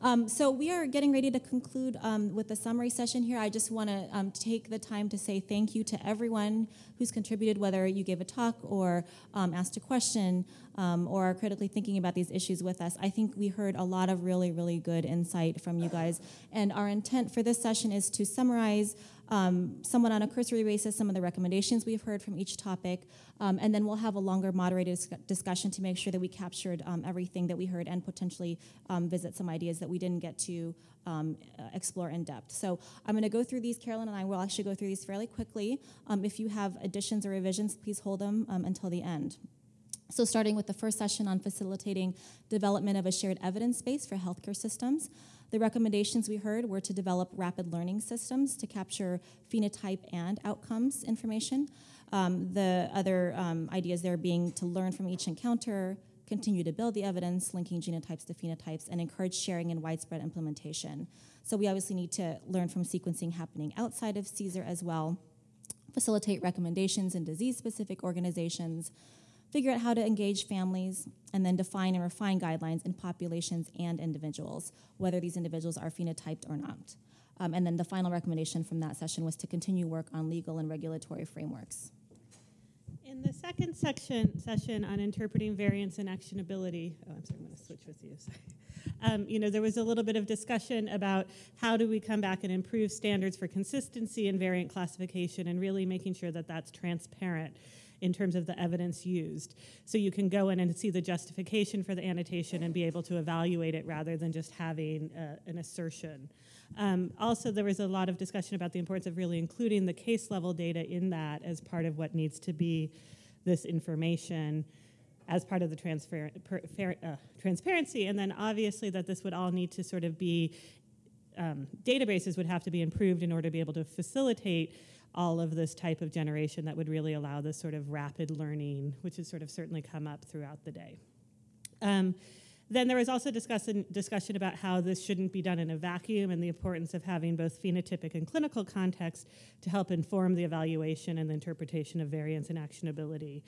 Um, so we are getting ready to conclude um, with the summary session here. I just want to um, take the time to say thank you to everyone who's contributed, whether you gave a talk or um, asked a question um, or are critically thinking about these issues with us. I think we heard a lot of really, really good insight from you guys. And our intent for this session is to summarize um, somewhat on a cursory basis some of the recommendations we've heard from each topic, um, and then we'll have a longer moderated discussion to make sure that we captured um, everything that we heard and potentially um, visit some ideas that we didn't get to um, explore in depth. So I'm going to go through these. Carolyn and I will actually go through these fairly quickly. Um, if you have additions or revisions, please hold them until the end. So starting with the first session on facilitating development of a shared evidence base for healthcare systems. The recommendations we heard were to develop rapid learning systems to capture phenotype and outcomes information. Um, the other um, ideas there being to learn from each encounter, continue to build the evidence, linking genotypes to phenotypes, and encourage sharing and widespread implementation. So we obviously need to learn from sequencing happening outside of CSER as well, facilitate recommendations in disease-specific organizations, figure out how to engage families, and then define and refine guidelines in populations and individuals, whether these individuals are phenotyped or not. Um, and then the final recommendation from that session was to continue work on legal and regulatory frameworks. In the second section session on interpreting variants and actionability, oh, I'm sorry, I'm going to switch with you. Um, you know, there was a little bit of discussion about how do we come back and improve standards for consistency and variant classification, and really making sure that that's transparent in terms of the evidence used. So you can go in and see the justification for the annotation and be able to evaluate it rather than just having uh, an assertion. Um, also, there was a lot of discussion about the importance of really including the case level data in that as part of what needs to be this information as part of the transfer, per, fair, uh, transparency. And then obviously that this would all need to sort of be, um, databases would have to be improved in order to be able to facilitate all of this type of generation that would really allow this sort of rapid learning, which has sort of certainly come up throughout the day. Um, then there was also discussion, discussion about how this shouldn't be done in a vacuum and the importance of having both phenotypic and clinical context to help inform the evaluation and the interpretation of variants and actionability.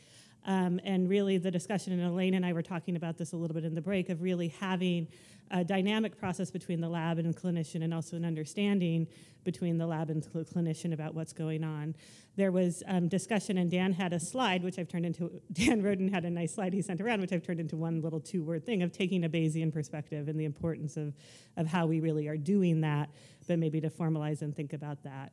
Um, and really the discussion, and Elaine and I were talking about this a little bit in the break, of really having a dynamic process between the lab and clinician and also an understanding between the lab and the clinician about what's going on. There was um, discussion and Dan had a slide, which I've turned into, Dan Roden had a nice slide he sent around, which I've turned into one little two word thing of taking a Bayesian perspective and the importance of, of how we really are doing that, but maybe to formalize and think about that.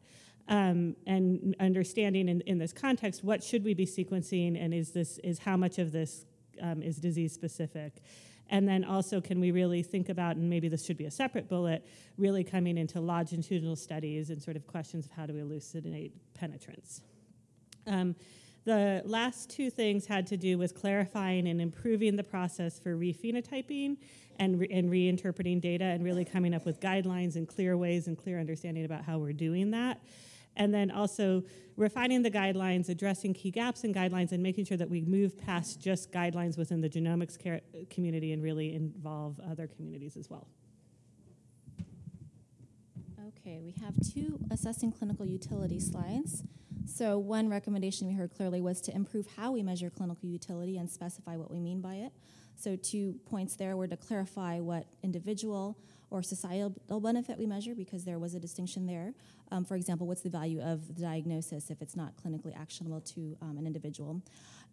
Um, and understanding in, in this context, what should we be sequencing and is this, is how much of this um, is disease specific? And then also, can we really think about, and maybe this should be a separate bullet, really coming into longitudinal studies and sort of questions of how to elucidate penetrance. Um, the last two things had to do with clarifying and improving the process for rephenotyping and, re and reinterpreting data and really coming up with guidelines and clear ways and clear understanding about how we're doing that and then also refining the guidelines, addressing key gaps in guidelines, and making sure that we move past just guidelines within the genomics community and really involve other communities as well. Okay, we have two assessing clinical utility slides. So one recommendation we heard clearly was to improve how we measure clinical utility and specify what we mean by it. So two points there were to clarify what individual or societal benefit we measure because there was a distinction there. Um, for example, what's the value of the diagnosis if it's not clinically actionable to um, an individual?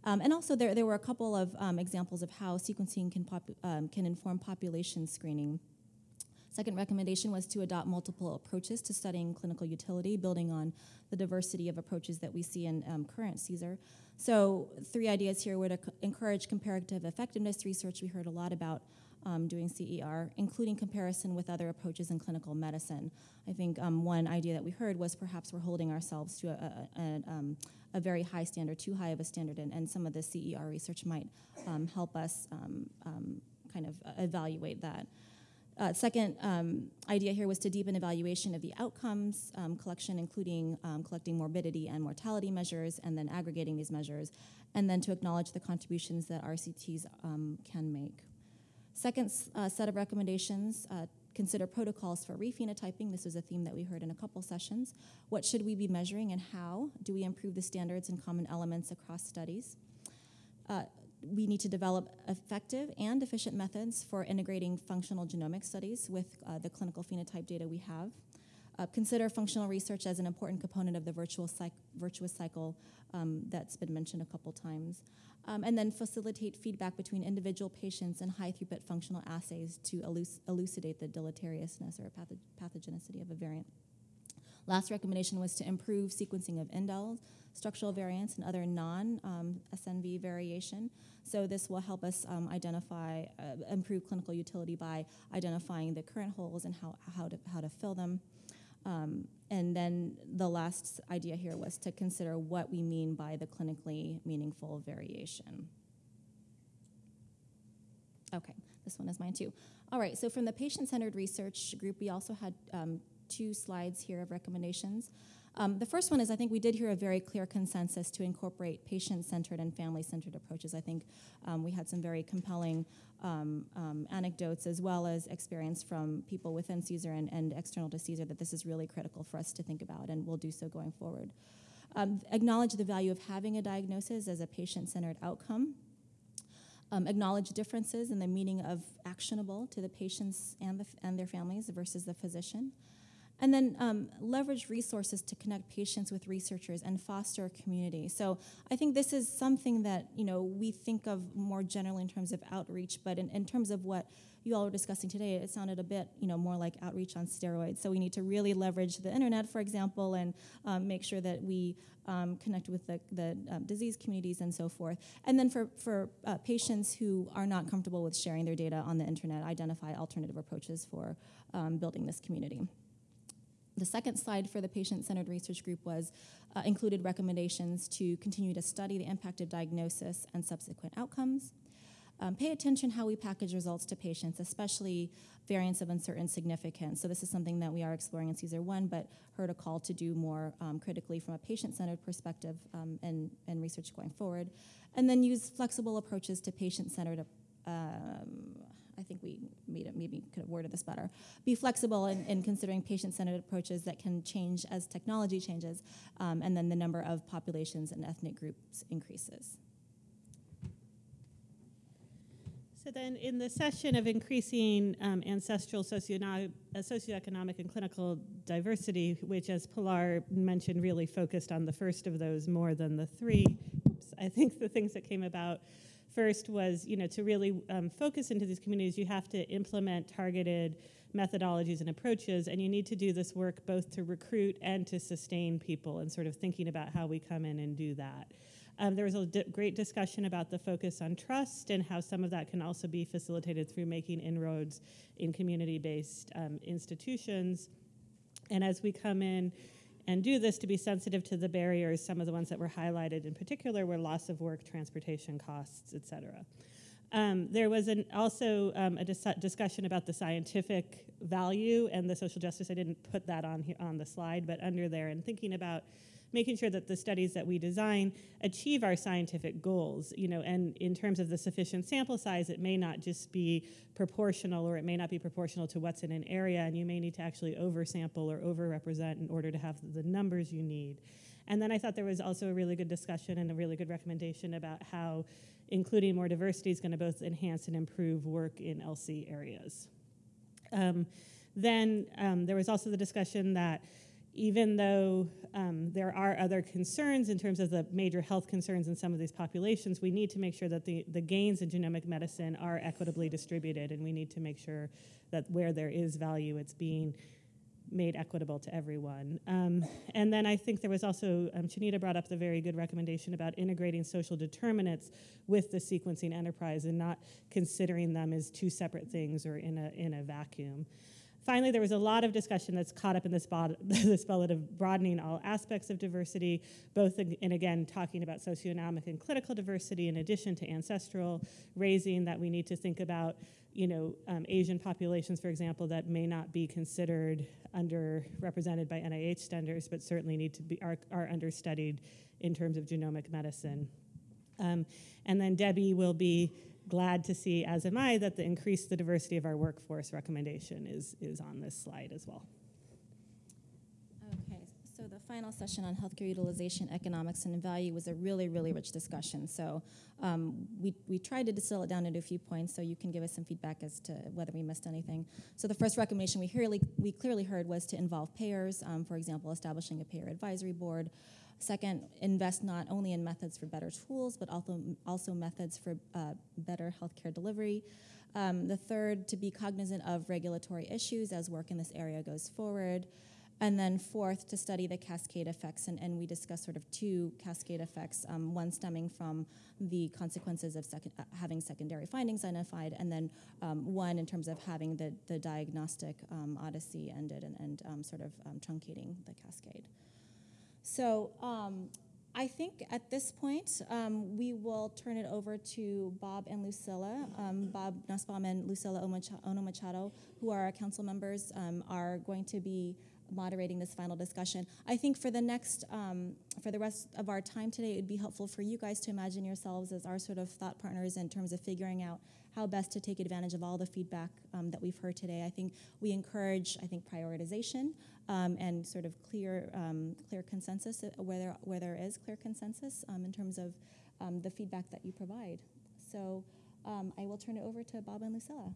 Um, and also there, there were a couple of um, examples of how sequencing can, um, can inform population screening. Second recommendation was to adopt multiple approaches to studying clinical utility, building on the diversity of approaches that we see in um, current CSER. So three ideas here were to encourage comparative effectiveness research. We heard a lot about um, doing CER, including comparison with other approaches in clinical medicine. I think um, one idea that we heard was perhaps we're holding ourselves to a, a, a, um, a very high standard, too high of a standard, and, and some of the CER research might um, help us um, um, kind of evaluate that. Uh, second um, idea here was to deepen evaluation of the outcomes um, collection, including um, collecting morbidity and mortality measures, and then aggregating these measures, and then to acknowledge the contributions that RCTs can make. Second uh, set of recommendations, uh, consider protocols for rephenotyping. This was a theme that we heard in a couple sessions. What should we be measuring and how? Do we improve the standards and common elements across studies? We need to develop effective and efficient methods for integrating functional genomic studies with uh, the clinical phenotype data we have. Uh, consider functional research as an important component of the virtual virtuous cycle um, that's been mentioned a couple times. Um, and then facilitate feedback between individual patients and high throughput functional assays to eluc- elucidate the deleteriousness or patho- pathogenicity of a variant. Last recommendation was to improve sequencing of indels, structural variants, and other non um, variation. So, this will help us um, identify, uh, improve clinical utility by identifying the current holes and how, how, to, how to fill them. Um, and then the last idea here was to consider what we mean by the clinically meaningful variation. Okay, this one is mine too. All right, so from the patient centered research group, we also had um, two slides here of recommendations. Um, the first one is I think we did hear a very clear consensus to incorporate patient centered and family centered approaches. I think um, we had some very compelling um, um, anecdotes as well as experience from people within CSER and, and, external to CSER that this is really critical for us to think about, and we'll do so going forward. Um, acknowledge the value of having a diagnosis as a patient centered outcome. Um, acknowledge differences in the meaning of actionable to the patients and, the, and their families versus the physician. And then um, leverage resources to connect patients with researchers and foster a community. So I think this is something that you know we think of more generally in terms of outreach, but in, in terms of what you all were discussing today, it sounded a bit you know more like outreach on steroids. So we need to really leverage the internet, for example, and um, make sure that we um, connect with the, the um, disease communities and so forth. And then for for uh, patients who are not comfortable with sharing their data on the internet, identify alternative approaches for um, building this community. The second slide for the patient-centered research group was uh, included recommendations to continue to study the impact of diagnosis and subsequent outcomes. Um, pay attention how we package results to patients, especially variants of uncertain significance. So this is something that we are exploring in CSER 1, but heard a call to do more um, critically from a patient-centered perspective um, and, and research going forward. And then use flexible approaches to patient-centered um, think we made it, maybe could have worded this better. Be flexible in, in considering patient-centered approaches that can change as technology changes, um, and then the number of populations and ethnic groups increases. So then, in the session of increasing um, ancestral socio- socioeconomic and clinical diversity, which, as Pilar mentioned, really focused on the first of those more than the three, I think the things that came about First was, you know, to really um, focus into these communities, you have to implement targeted methodologies and approaches, and you need to do this work both to recruit and to sustain people, and sort of thinking about how we come in and do that. Um, there was a great discussion about the focus on trust and how some of that can also be facilitated through making inroads in community-based um, institutions. And as we come in and do this to be sensitive to the barriers. Some of the ones that were highlighted in particular were loss of work, transportation costs, et cetera. Um, there was an, also um, a dis- discussion about the scientific value and the social justice. I didn't put that on on the slide, but under there, and thinking about making sure that the studies that we design achieve our scientific goals. You know, and in terms of the sufficient sample size, it may not just be proportional, or it may not be proportional to what's in an area, and you may need to actually oversample or overrepresent in order to have the numbers you need. And then I thought there was also a really good discussion and a really good recommendation about how including more diversity is going to both enhance and improve work in ELSI areas. Um, then um, there was also the discussion that even though um, there are other concerns in terms of the major health concerns in some of these populations, we need to make sure that the, the gains in genomic medicine are equitably distributed, and we need to make sure that where there is value, it's being made equitable to everyone. Um, and then I think there was also, um, Chanita brought up the very good recommendation about integrating social determinants with the sequencing enterprise and not considering them as two separate things or in a, in a vacuum. Finally, there was a lot of discussion that's caught up in this, this bullet of broadening all aspects of diversity, both in, and again talking about socioeconomic and clinical diversity in addition to ancestral, raising that we need to think about, you know, um, Asian populations, for example, that may not be considered underrepresented by NIH standards, but certainly need to be are, are understudied in terms of genomic medicine. Um, and then Debbie will be glad to see, as am I, that the increase the diversity of our workforce recommendation is, is on this slide as well. Okay, so the final session on healthcare utilization, economics, and value was a really, really rich discussion. So um, we, we tried to distill it down into a few points so you can give us some feedback as to whether we missed anything. So the first recommendation we, clearly we clearly heard was to involve payers, um, for example, establishing a payer advisory board. Second, invest not only in methods for better tools, but also, also methods for uh, better healthcare delivery. Um, the third, to be cognizant of regulatory issues as work in this area goes forward. And then fourth, to study the cascade effects, and, and we discussed sort of two cascade effects, um, one stemming from the consequences of second, uh, having secondary findings identified, and then um, one in terms of having the, the diagnostic um, odyssey ended and, and um, sort of um, truncating the cascade. So um, I think at this point, um, we will turn it over to Bob and Lucila. Um, Bob Nussbaum and Lucila Ohno-Machado, who are our council members, um, are going to be moderating this final discussion. I think for the next, um, for the rest of our time today, it would be helpful for you guys to imagine yourselves as our sort of thought partners in terms of figuring out how best to take advantage of all the feedback um, that we've heard today. I think we encourage, I think, prioritization um, and sort of clear, um, clear consensus uh, where there, where there is clear consensus um, in terms of um, the feedback that you provide. So I will turn it over to Bob and Lucila.